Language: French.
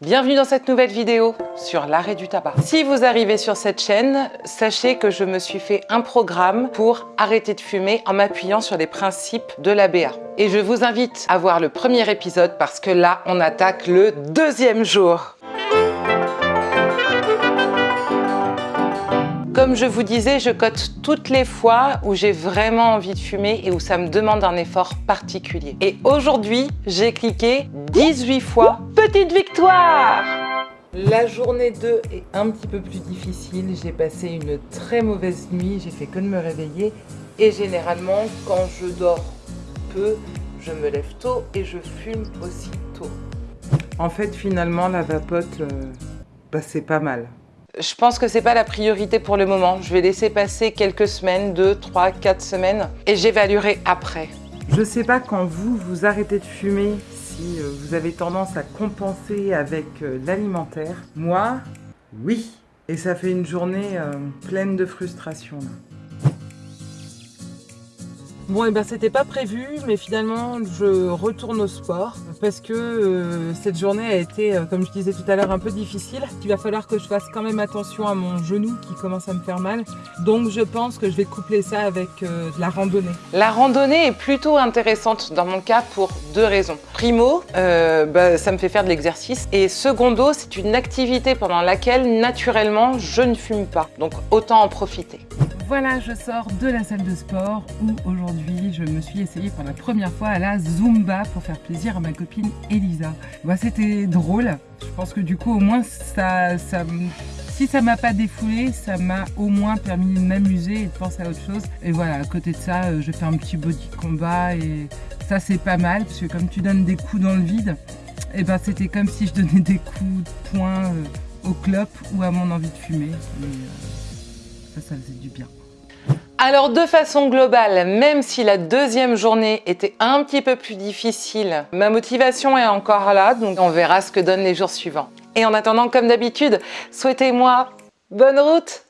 Bienvenue dans cette nouvelle vidéo sur l'arrêt du tabac. Si vous arrivez sur cette chaîne, sachez que je me suis fait un programme pour arrêter de fumer en m'appuyant sur les principes de l'ABA. Et je vous invite à voir le premier épisode parce que là, on attaque le deuxième jour. Comme je vous disais, je cote toutes les fois où j'ai vraiment envie de fumer et où ça me demande un effort particulier. Et aujourd'hui, j'ai cliqué 18 fois. Petite victoire la journée 2 est un petit peu plus difficile. J'ai passé une très mauvaise nuit, j'ai fait que de me réveiller. Et généralement, quand je dors peu, je me lève tôt et je fume aussi tôt. En fait, finalement, la vapote, euh, bah, c'est pas mal. Je pense que c'est pas la priorité pour le moment. Je vais laisser passer quelques semaines, 2, 3, 4 semaines, et j'évaluerai après. Je sais pas quand vous, vous arrêtez de fumer, si euh, vous avez tendance à compenser avec euh, l'alimentaire. Moi, oui. Et ça fait une journée euh, pleine de frustration. Bon, et eh ben c'était pas prévu, mais finalement je retourne au sport parce que euh, cette journée a été, euh, comme je disais tout à l'heure, un peu difficile. Il va falloir que je fasse quand même attention à mon genou qui commence à me faire mal. Donc je pense que je vais coupler ça avec euh, la randonnée. La randonnée est plutôt intéressante dans mon cas pour deux raisons. Primo, bah, ça me fait faire de l'exercice. Et secondo, c'est une activité pendant laquelle naturellement je ne fume pas. Donc autant en profiter. Voilà, je sors de la salle de sport où aujourd'hui je me suis essayée pour la première fois à la Zumba pour faire plaisir à ma copine Elisa. Bah, C'était drôle, je pense que du coup au moins ça, ça si ça m'a pas défoulé, ça m'a au moins permis de m'amuser et de penser à autre chose. Et voilà, à côté de ça, euh, je fais un petit body combat et ça c'est pas mal parce que comme tu donnes des coups dans le vide, et eh ben c'était comme si je donnais des coups de poing euh, au clope ou à mon envie de fumer. Euh, ça, ça faisait du bien. Alors de façon globale, même si la deuxième journée était un petit peu plus difficile, ma motivation est encore là, donc on verra ce que donnent les jours suivants. Et en attendant, comme d'habitude, souhaitez-moi bonne route